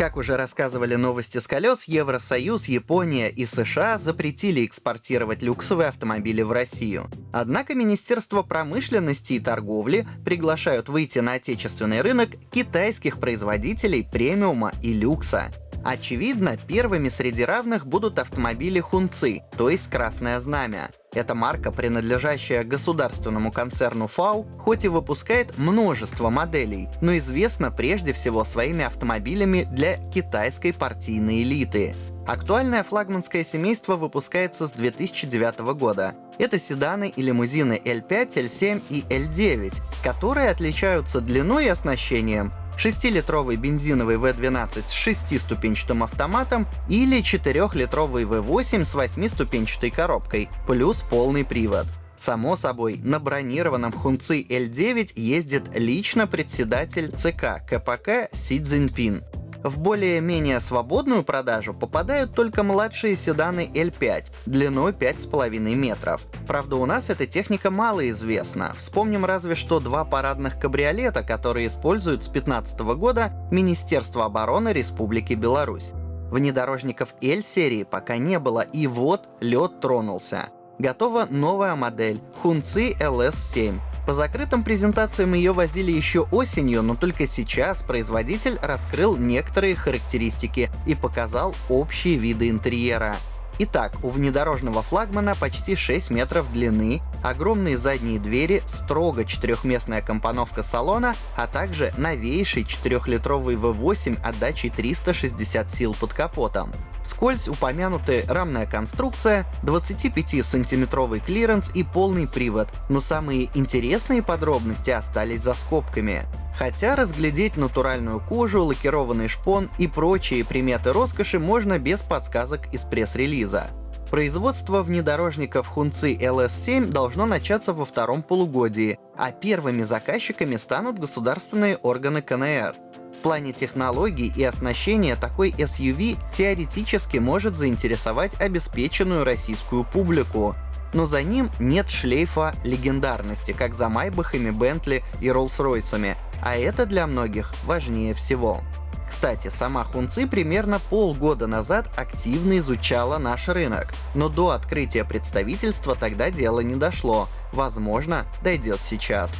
Как уже рассказывали новости с колес, Евросоюз, Япония и США запретили экспортировать люксовые автомобили в Россию. Однако Министерство промышленности и торговли приглашают выйти на отечественный рынок китайских производителей премиума и люкса. Очевидно, первыми среди равных будут автомобили Хунци, то есть Красное Знамя. Эта марка, принадлежащая государственному концерну FAW, хоть и выпускает множество моделей, но известна прежде всего своими автомобилями для китайской партийной элиты. Актуальное флагманское семейство выпускается с 2009 года. Это седаны и лимузины L5, L7 и L9, которые отличаются длиной и оснащением, 6-литровый бензиновый V12 с 6-ступенчатым автоматом или 4-литровый V8 с 8-ступенчатой коробкой, плюс полный привод. Само собой, на бронированном Хунци L9 ездит лично председатель ЦК КПК Си Цзиньпин. В более-менее свободную продажу попадают только младшие седаны L5 длиной 5,5 метров. Правда, у нас эта техника мало известна. Вспомним разве что два парадных кабриолета, которые используют с 2015 года Министерство обороны Республики Беларусь. Внедорожников L-серии пока не было, и вот лед тронулся. Готова новая модель Хунци LS7 по закрытым презентациям ее возили еще осенью, но только сейчас производитель раскрыл некоторые характеристики и показал общие виды интерьера. Итак, у внедорожного флагмана почти 6 метров длины, огромные задние двери, строго четырехместная компоновка салона, а также новейший 4-литровый V8 отдачей 360 сил под капотом. Вскользь упомянутая рамная конструкция, 25-сантиметровый клиренс и полный привод, но самые интересные подробности остались за скобками. Хотя разглядеть натуральную кожу, лакированный шпон и прочие приметы роскоши можно без подсказок из пресс-релиза. Производство внедорожников Хунци LS7 должно начаться во втором полугодии, а первыми заказчиками станут государственные органы КНР. В плане технологий и оснащения такой SUV теоретически может заинтересовать обеспеченную российскую публику, но за ним нет шлейфа легендарности, как за Майбахами, Бентли и Роллс-Ройсами, а это для многих важнее всего. Кстати, сама Хунци примерно полгода назад активно изучала наш рынок, но до открытия представительства тогда дело не дошло. Возможно, дойдет сейчас.